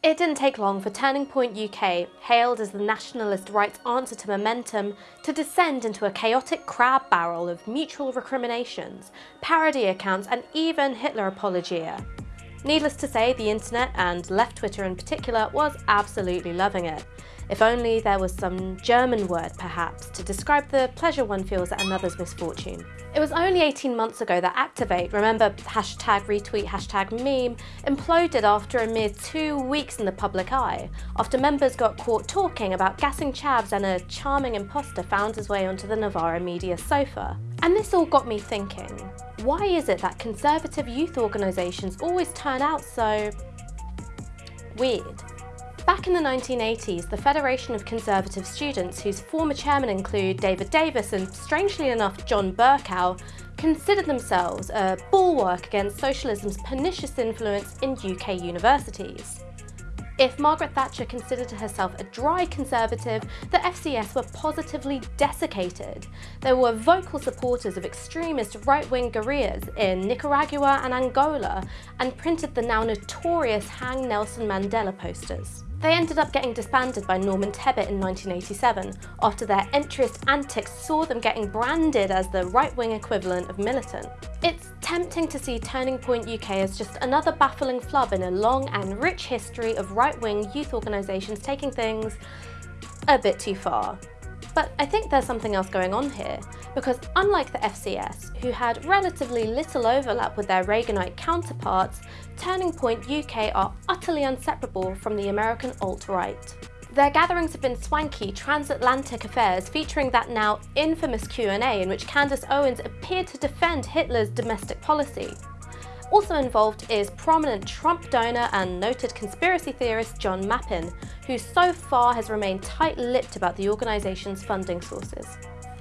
It didn't take long for Turning Point UK, hailed as the nationalist right's answer to Momentum, to descend into a chaotic crab barrel of mutual recriminations, parody accounts and even Hitler apologia. Needless to say, the internet, and left Twitter in particular, was absolutely loving it. If only there was some German word, perhaps, to describe the pleasure one feels at another's misfortune. It was only 18 months ago that Activate, remember hashtag retweet, hashtag meme, imploded after a mere two weeks in the public eye, after members got caught talking about gassing chavs and a charming imposter found his way onto the Novara media sofa. And this all got me thinking, why is it that conservative youth organisations always turn out so... weird? Back in the 1980s, the Federation of Conservative Students, whose former chairmen include David Davis and, strangely enough, John Bercow, considered themselves a bulwark against socialism's pernicious influence in UK universities. If Margaret Thatcher considered herself a dry conservative, the FCS were positively desiccated. There were vocal supporters of extremist right-wing guerrillas in Nicaragua and Angola and printed the now notorious Hang Nelson Mandela posters. They ended up getting disbanded by Norman Tebbit in 1987 after their entryist antics saw them getting branded as the right-wing equivalent of militant. It's tempting to see Turning Point UK as just another baffling flub in a long and rich history of right-wing youth organisations taking things a bit too far. But I think there's something else going on here, because unlike the FCS, who had relatively little overlap with their Reaganite counterparts, Turning Point UK are utterly inseparable from the American alt-right. Their gatherings have been swanky, transatlantic affairs featuring that now infamous Q&A in which Candace Owens appeared to defend Hitler's domestic policy. Also involved is prominent Trump donor and noted conspiracy theorist John Mappin, who so far has remained tight-lipped about the organisation's funding sources.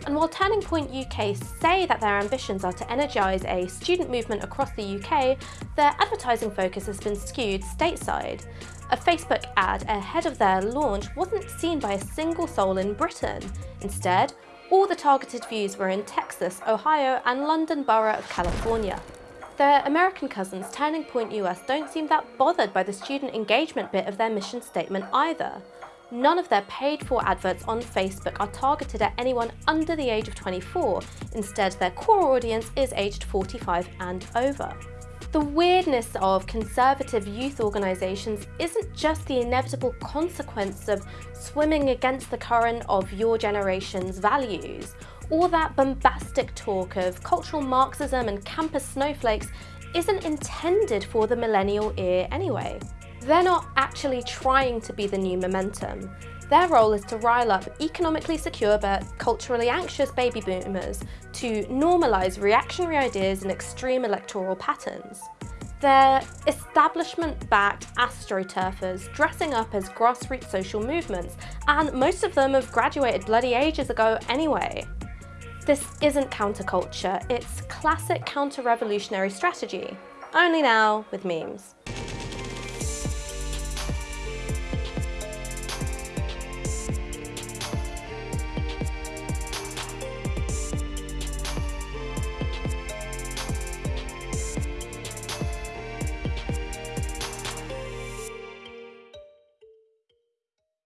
And while Turning Point UK say that their ambitions are to energise a student movement across the UK, their advertising focus has been skewed stateside. A Facebook ad ahead of their launch wasn't seen by a single soul in Britain. Instead, all the targeted views were in Texas, Ohio and London Borough of California. Their American cousins, Turning Point US, don't seem that bothered by the student engagement bit of their mission statement either. None of their paid-for adverts on Facebook are targeted at anyone under the age of 24. Instead, their core audience is aged 45 and over. The weirdness of conservative youth organisations isn't just the inevitable consequence of swimming against the current of your generation's values, all that bombastic talk of cultural Marxism and campus snowflakes isn't intended for the millennial ear anyway. They're not actually trying to be the new momentum. Their role is to rile up economically secure but culturally anxious baby boomers to normalise reactionary ideas and extreme electoral patterns. They're establishment-backed astroturfers dressing up as grassroots social movements, and most of them have graduated bloody ages ago anyway. This isn't counterculture, it's classic counter-revolutionary strategy, only now with memes.